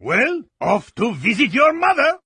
Well, off to visit your mother.